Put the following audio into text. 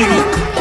아,